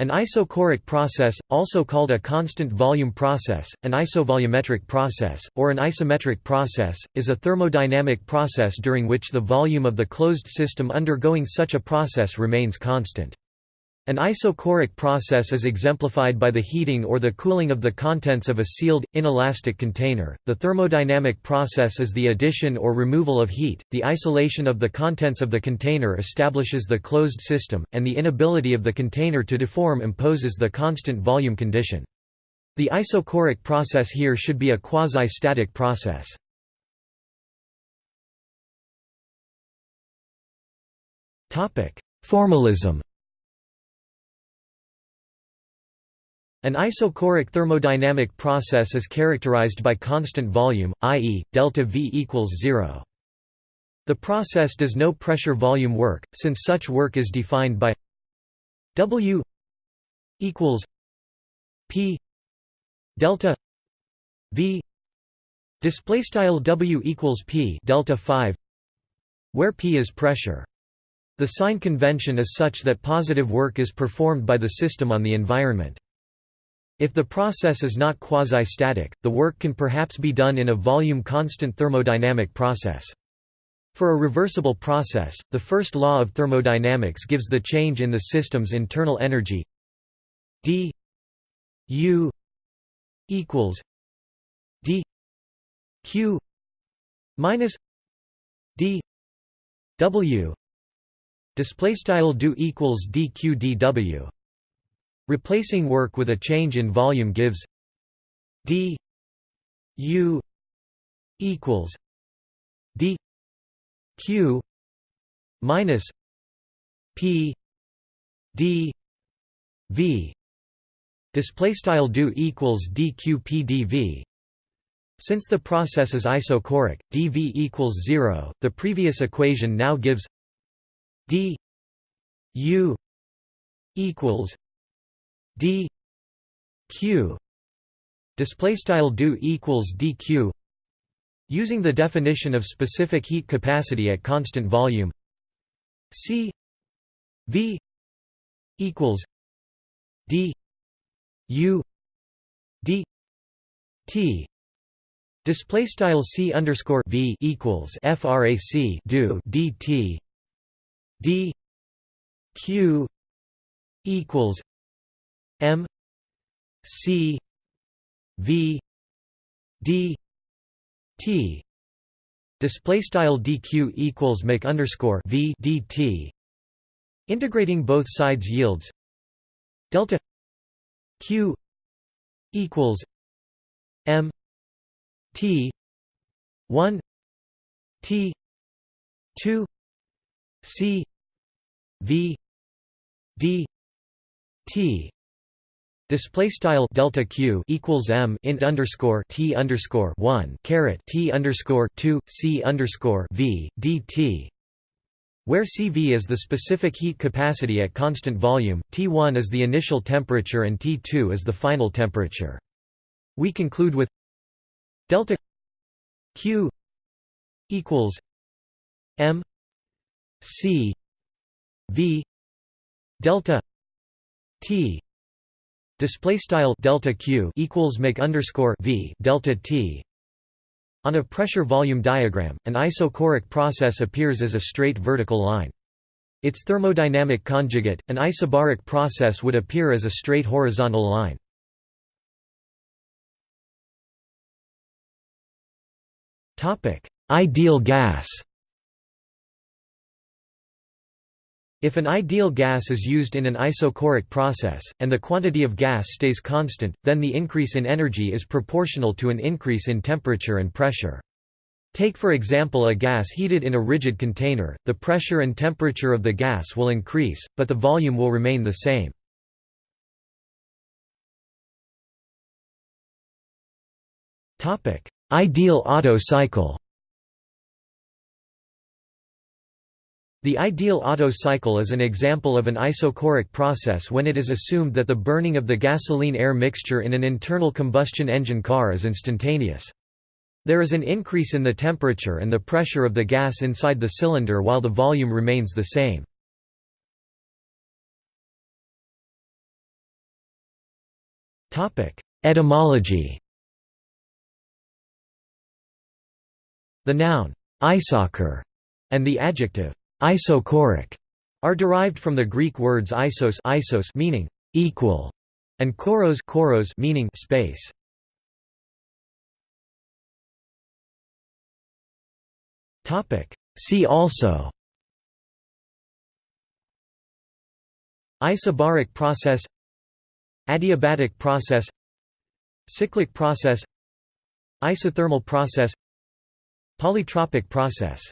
An isochoric process, also called a constant volume process, an isovolumetric process, or an isometric process, is a thermodynamic process during which the volume of the closed system undergoing such a process remains constant. An isochoric process is exemplified by the heating or the cooling of the contents of a sealed, inelastic container. The thermodynamic process is the addition or removal of heat, the isolation of the contents of the container establishes the closed system, and the inability of the container to deform imposes the constant volume condition. The isochoric process here should be a quasi-static process. Formalism An isochoric thermodynamic process is characterized by constant volume, i.e., delta V equals zero. The process does no pressure volume work, since such work is defined by W equals P delta V display style W equals P delta 5 where P is pressure. The sign convention is such that positive work is performed by the system on the environment. If the process is not quasi-static, the work can perhaps be done in a volume-constant thermodynamic process. For a reversible process, the first law of thermodynamics gives the change in the system's internal energy d u equals d q minus d w display style do equals dq dw Replacing work with a change in volume gives d u equals d q minus p d v. Display style do equals dqpdv since the process is isochoric dv equals 0 the previous equation now gives d u equals d q display style do equals dq using the definition of specific heat capacity at constant volume. C v equals d u d t display style c underscore v equals frac do dt d q equals M C V D T. Display style dq equals make underscore v dt integrating both sides yields delta q equals m t 1 t 2 c v d t Display style delta q equals m int underscore t underscore one caret t underscore two c underscore v dt, where CV is the specific heat capacity at constant volume, T1 is the initial temperature and T2 is the final temperature. We conclude with delta Q equals M C V delta T Display style delta q equals make underscore v delta t. On a pressure volume diagram, an isochoric process appears as a straight vertical line. Its thermodynamic conjugate, an isobaric process would appear as a straight horizontal line. Topic: Ideal gas. If an ideal gas is used in an isochoric process, and the quantity of gas stays constant, then the increase in energy is proportional to an increase in temperature and pressure. Take for example a gas heated in a rigid container, the pressure and temperature of the gas will increase, but the volume will remain the same. Ideal Otto cycle The ideal Otto cycle is an example of an isochoric process when it is assumed that the burning of the gasoline-air mixture in an internal combustion engine car is instantaneous. There is an increase in the temperature and the pressure of the gas inside the cylinder while the volume remains the same. Etymology The noun isochor and the adjective isochoric are derived from the Greek words isos, isos meaning equal and choros, choros meaning space. Topic See also Isobaric process Adiabatic process Cyclic process Isothermal process Polytropic process